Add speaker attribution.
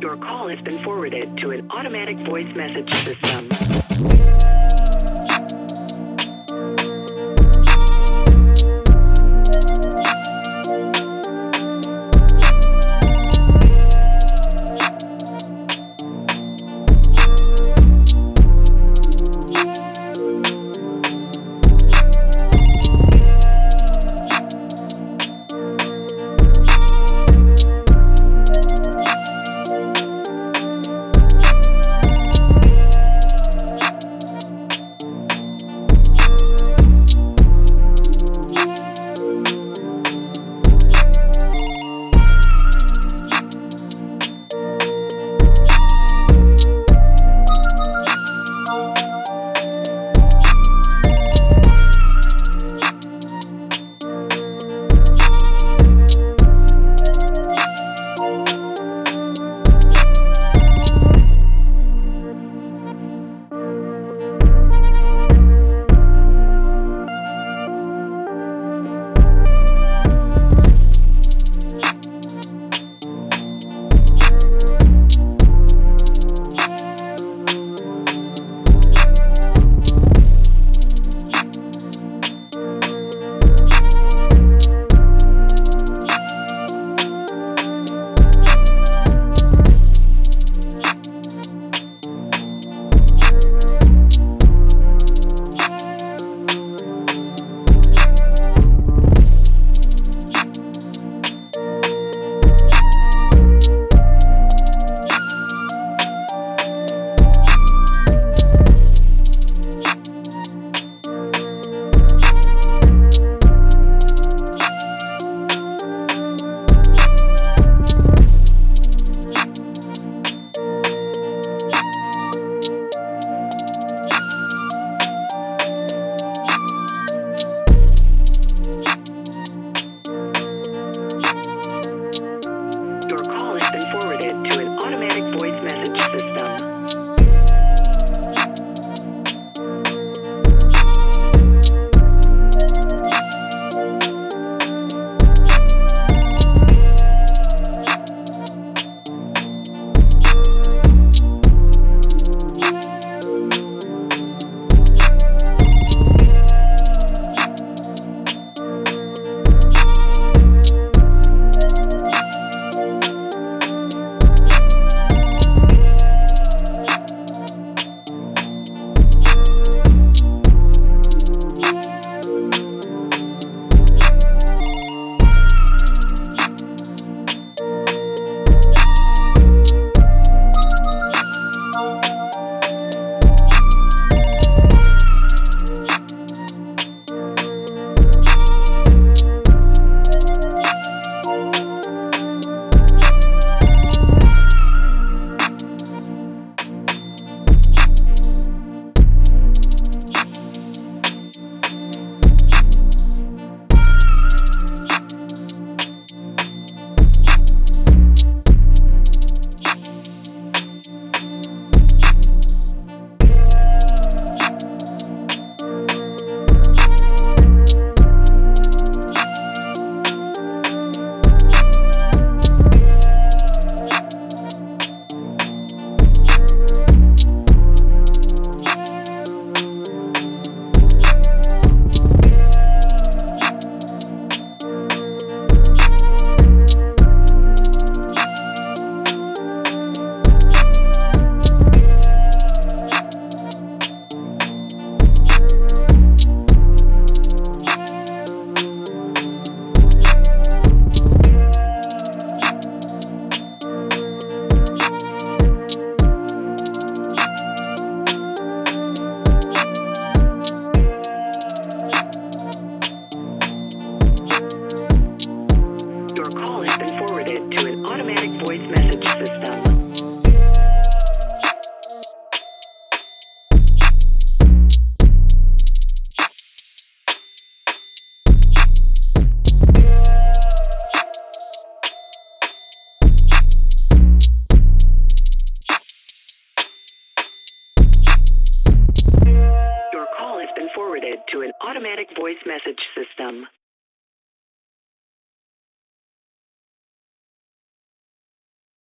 Speaker 1: Your call has been forwarded to an automatic voice message system. Automatic voice message system.